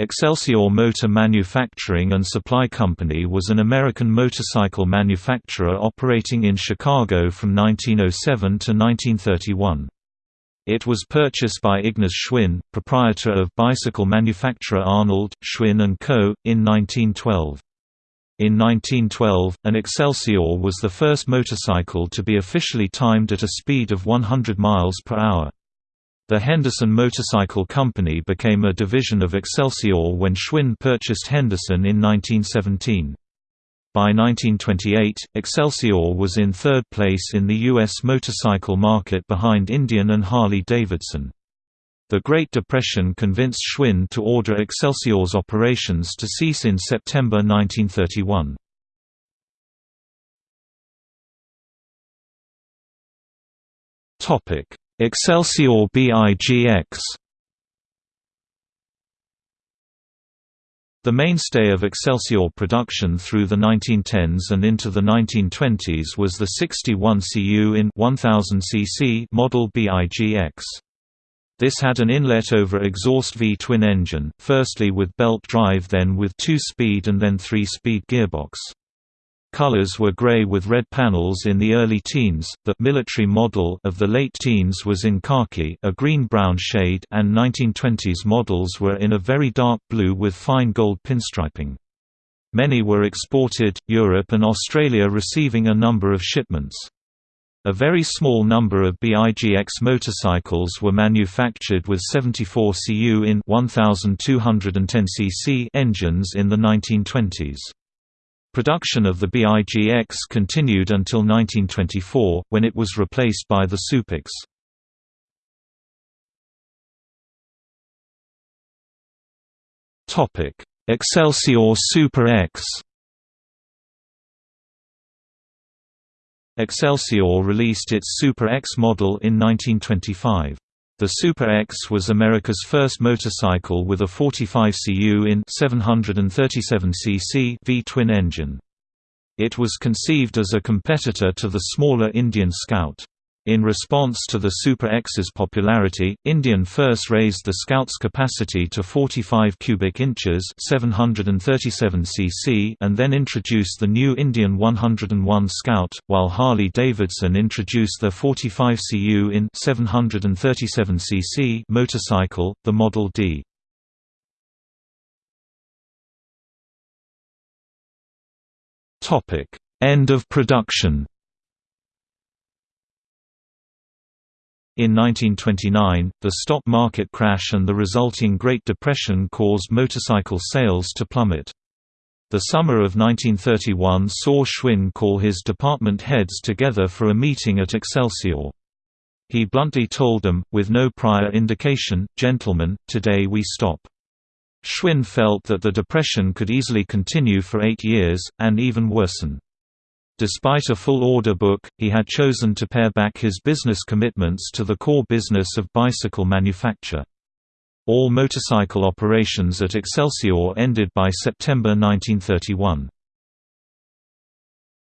Excelsior Motor Manufacturing and Supply Company was an American motorcycle manufacturer operating in Chicago from 1907 to 1931. It was purchased by Ignaz Schwinn, proprietor of bicycle manufacturer Arnold, Schwinn & Co., in 1912. In 1912, an Excelsior was the first motorcycle to be officially timed at a speed of 100 miles per hour. The Henderson Motorcycle Company became a division of Excelsior when Schwinn purchased Henderson in 1917. By 1928, Excelsior was in third place in the U.S. motorcycle market behind Indian and Harley-Davidson. The Great Depression convinced Schwinn to order Excelsior's operations to cease in September 1931. Excelsior Big X The mainstay of Excelsior production through the 1910s and into the 1920s was the 61 cu in 1000 cc model Big X. This had an inlet-over exhaust V-twin engine, firstly with belt drive then with two-speed and then three-speed gearbox. Colors were gray with red panels in the early teens. The military model of the late teens was in khaki, a green-brown shade, and 1920s models were in a very dark blue with fine gold pinstriping. Many were exported, Europe and Australia receiving a number of shipments. A very small number of Big X motorcycles were manufactured with 74 cu in 1210 cc engines in the 1920s. Production of the Big X continued until 1924, when it was replaced by the Super X. Excelsior Super X Excelsior released its Super X model in 1925. The Super X was America's first motorcycle with a 45 cu in 737 cc V-twin engine. It was conceived as a competitor to the smaller Indian Scout. In response to the Super X's popularity, Indian first raised the Scout's capacity to 45 cubic inches (737 cc) and then introduced the new Indian 101 Scout, while Harley-Davidson introduced their 45 cu in 737 cc motorcycle, the Model D. End of production. In 1929, the stock market crash and the resulting Great Depression caused motorcycle sales to plummet. The summer of 1931 saw Schwinn call his department heads together for a meeting at Excelsior. He bluntly told them, with no prior indication, gentlemen, today we stop. Schwinn felt that the depression could easily continue for eight years, and even worsen. Despite a full order book, he had chosen to pare back his business commitments to the core business of bicycle manufacture. All motorcycle operations at Excelsior ended by September 1931.